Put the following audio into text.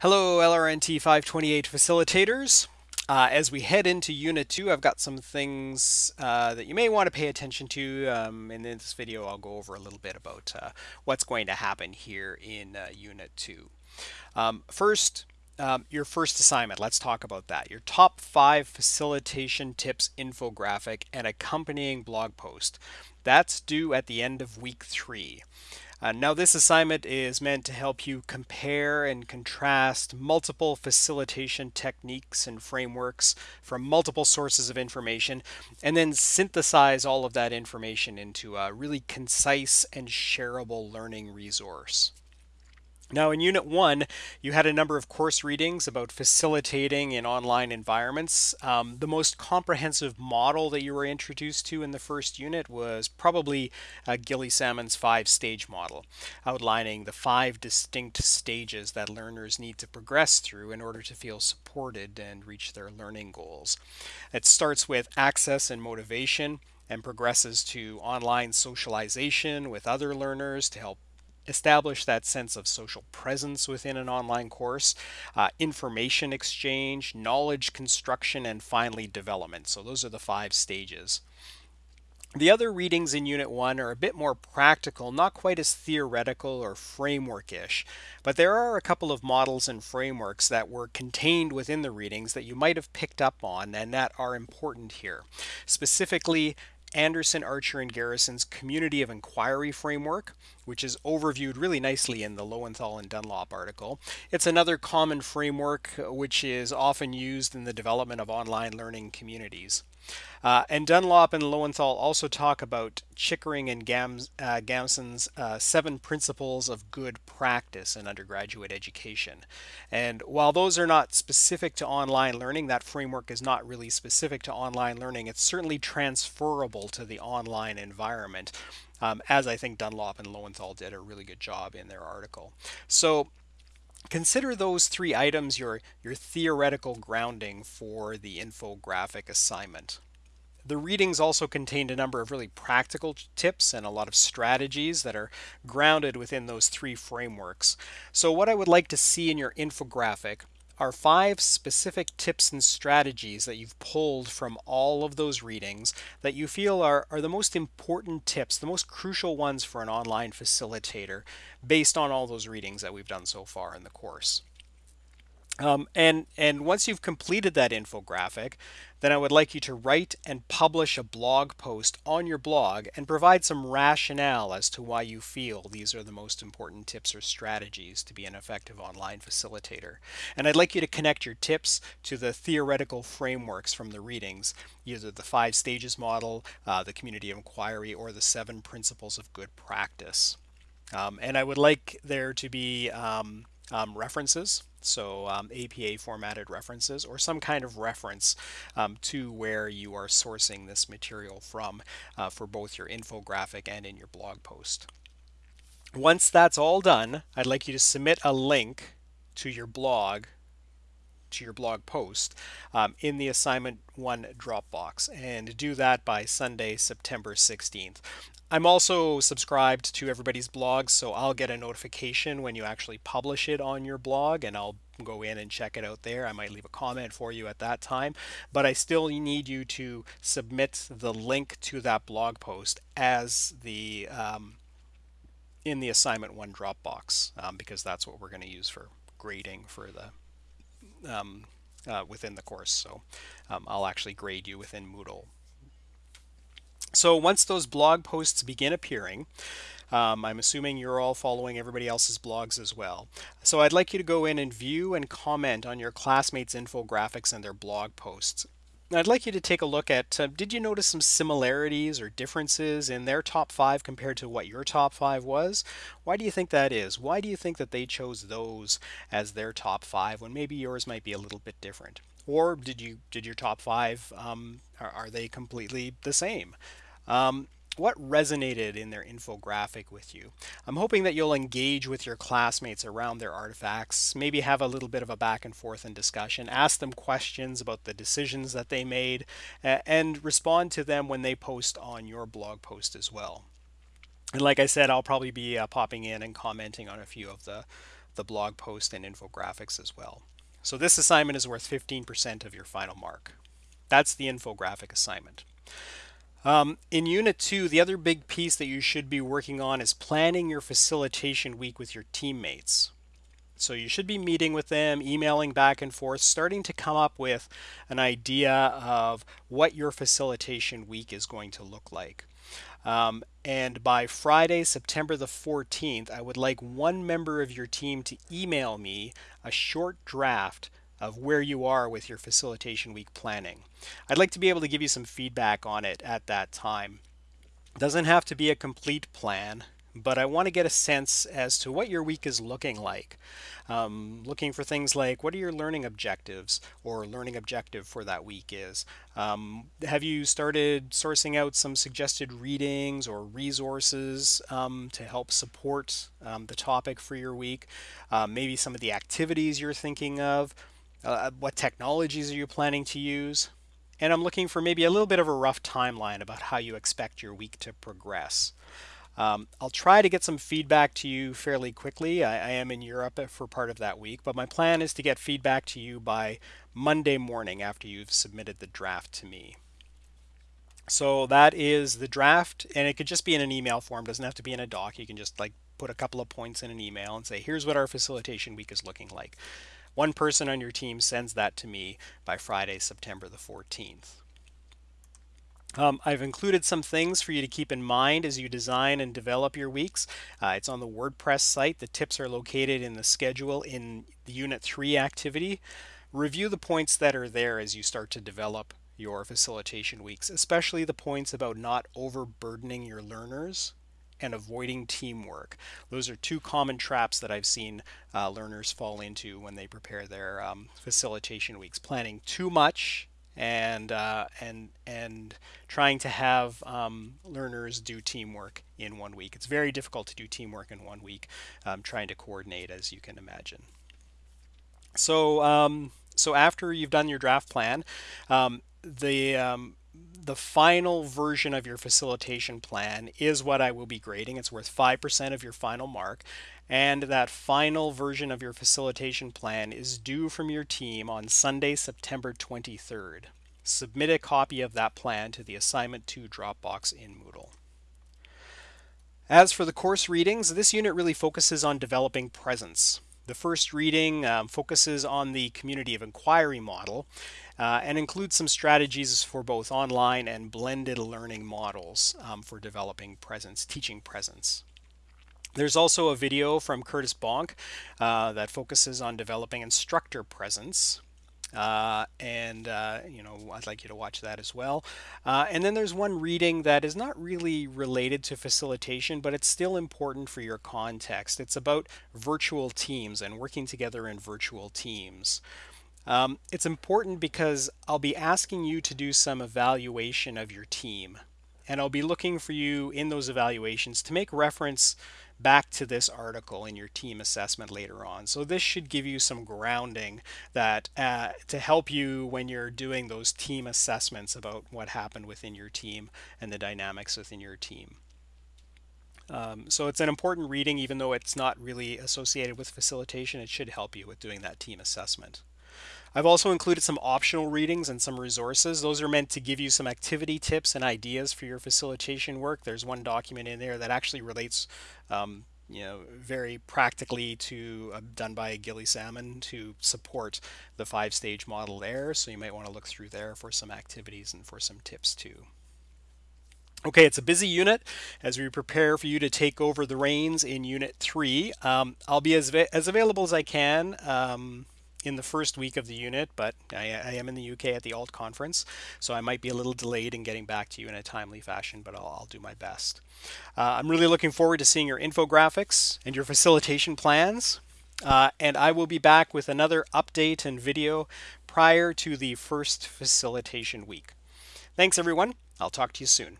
Hello, LRNT 528 facilitators. Uh, as we head into Unit 2, I've got some things uh, that you may want to pay attention to. Um, in this video, I'll go over a little bit about uh, what's going to happen here in uh, Unit 2. Um, first, um, your first assignment, let's talk about that. Your top five facilitation tips infographic and accompanying blog post. That's due at the end of week three. Uh, now this assignment is meant to help you compare and contrast multiple facilitation techniques and frameworks from multiple sources of information and then synthesize all of that information into a really concise and shareable learning resource. Now in Unit 1, you had a number of course readings about facilitating in online environments. Um, the most comprehensive model that you were introduced to in the first unit was probably uh, Gilly Salmon's five-stage model, outlining the five distinct stages that learners need to progress through in order to feel supported and reach their learning goals. It starts with access and motivation and progresses to online socialization with other learners to help establish that sense of social presence within an online course, uh, information exchange, knowledge construction, and finally development. So those are the five stages. The other readings in Unit 1 are a bit more practical, not quite as theoretical or framework-ish, but there are a couple of models and frameworks that were contained within the readings that you might have picked up on and that are important here. Specifically, Anderson, Archer, and Garrison's Community of Inquiry Framework, which is overviewed really nicely in the Lowenthal and Dunlap article. It's another common framework which is often used in the development of online learning communities. Uh, and Dunlap and Lowenthal also talk about Chickering and Gams, uh, Gamson's uh, seven principles of good practice in undergraduate education. And while those are not specific to online learning, that framework is not really specific to online learning, it's certainly transferable to the online environment. Um, as I think Dunlap and Lowenthal did a really good job in their article. So Consider those three items your, your theoretical grounding for the infographic assignment. The readings also contained a number of really practical tips and a lot of strategies that are grounded within those three frameworks. So what I would like to see in your infographic are five specific tips and strategies that you've pulled from all of those readings that you feel are, are the most important tips, the most crucial ones for an online facilitator based on all those readings that we've done so far in the course. Um, and, and once you've completed that infographic, then I would like you to write and publish a blog post on your blog and provide some rationale as to why you feel these are the most important tips or strategies to be an effective online facilitator. And I'd like you to connect your tips to the theoretical frameworks from the readings, either the five stages model, uh, the community of inquiry, or the seven principles of good practice. Um, and I would like there to be um, um, references, so um, APA formatted references, or some kind of reference um, to where you are sourcing this material from uh, for both your infographic and in your blog post. Once that's all done, I'd like you to submit a link to your blog to your blog post um, in the assignment one Dropbox and do that by Sunday, September 16th. I'm also subscribed to everybody's blogs, so I'll get a notification when you actually publish it on your blog and I'll go in and check it out there. I might leave a comment for you at that time, but I still need you to submit the link to that blog post as the um, in the assignment one Dropbox um, because that's what we're going to use for grading for the um, uh, within the course. So um, I'll actually grade you within Moodle so once those blog posts begin appearing, um, I'm assuming you're all following everybody else's blogs as well. So I'd like you to go in and view and comment on your classmates' infographics and their blog posts. I'd like you to take a look at, uh, did you notice some similarities or differences in their top five compared to what your top five was? Why do you think that is? Why do you think that they chose those as their top five when maybe yours might be a little bit different? Or did you did your top five, um, are, are, they completely the same? Um, what resonated in their infographic with you? I'm hoping that you'll engage with your classmates around their artifacts, maybe have a little bit of a back and forth and discussion, ask them questions about the decisions that they made, and respond to them when they post on your blog post as well. And like I said, I'll probably be uh, popping in and commenting on a few of the the blog post and infographics as well. So this assignment is worth 15% of your final mark. That's the infographic assignment. Um, in Unit 2, the other big piece that you should be working on is planning your facilitation week with your teammates. So you should be meeting with them, emailing back and forth, starting to come up with an idea of what your facilitation week is going to look like. Um, and by Friday, September the 14th, I would like one member of your team to email me a short draft of where you are with your facilitation week planning. I'd like to be able to give you some feedback on it at that time. It doesn't have to be a complete plan but I want to get a sense as to what your week is looking like. Um, looking for things like what are your learning objectives or learning objective for that week is. Um, have you started sourcing out some suggested readings or resources um, to help support um, the topic for your week? Uh, maybe some of the activities you're thinking of. Uh, what technologies are you planning to use? And I'm looking for maybe a little bit of a rough timeline about how you expect your week to progress. Um, I'll try to get some feedback to you fairly quickly. I, I, am in Europe for part of that week, but my plan is to get feedback to you by Monday morning after you've submitted the draft to me. So that is the draft, and it could just be in an email form. Doesn't have to be in a doc. You can just like put a couple of points in an email and say, here's what our facilitation week is looking like. One person on your team sends that to me by Friday, September the 14th. Um, I've included some things for you to keep in mind as you design and develop your weeks. Uh, it's on the WordPress site. The tips are located in the schedule in the Unit 3 activity. Review the points that are there as you start to develop your facilitation weeks, especially the points about not overburdening your learners and avoiding teamwork. Those are two common traps that I've seen uh, learners fall into when they prepare their um, facilitation weeks. Planning too much and uh, and and trying to have um, learners do teamwork in one week. It's very difficult to do teamwork in one week, um, trying to coordinate as you can imagine. So um, so after you've done your draft plan, um, the um, the final version of your facilitation plan is what I will be grading. It's worth 5% of your final mark. And that final version of your facilitation plan is due from your team on Sunday, September 23rd. Submit a copy of that plan to the Assignment 2 Dropbox in Moodle. As for the course readings, this unit really focuses on developing presence. The first reading um, focuses on the community of inquiry model uh, and includes some strategies for both online and blended learning models um, for developing presence, teaching presence. There's also a video from Curtis Bonk uh, that focuses on developing instructor presence. Uh, and uh, you know I'd like you to watch that as well. Uh, and then there's one reading that is not really related to facilitation, but it's still important for your context. It's about virtual teams and working together in virtual teams. Um, it's important because I'll be asking you to do some evaluation of your team. And I'll be looking for you in those evaluations to make reference back to this article in your team assessment later on. So this should give you some grounding that uh, to help you when you're doing those team assessments about what happened within your team and the dynamics within your team. Um, so it's an important reading even though it's not really associated with facilitation. It should help you with doing that team assessment. I've also included some optional readings and some resources. Those are meant to give you some activity tips and ideas for your facilitation work. There's one document in there that actually relates um, you know, very practically to uh, done by Gilly Salmon to support the five stage model there. So you might want to look through there for some activities and for some tips too. Okay, it's a busy unit as we prepare for you to take over the reins in Unit 3. Um, I'll be as, as available as I can um, in the first week of the unit, but I, I, am in the UK at the ALT conference, so I might be a little delayed in getting back to you in a timely fashion, but I'll, I'll do my best. Uh, I'm really looking forward to seeing your infographics and your facilitation plans, uh, and I will be back with another update and video prior to the first facilitation week. Thanks everyone. I'll talk to you soon.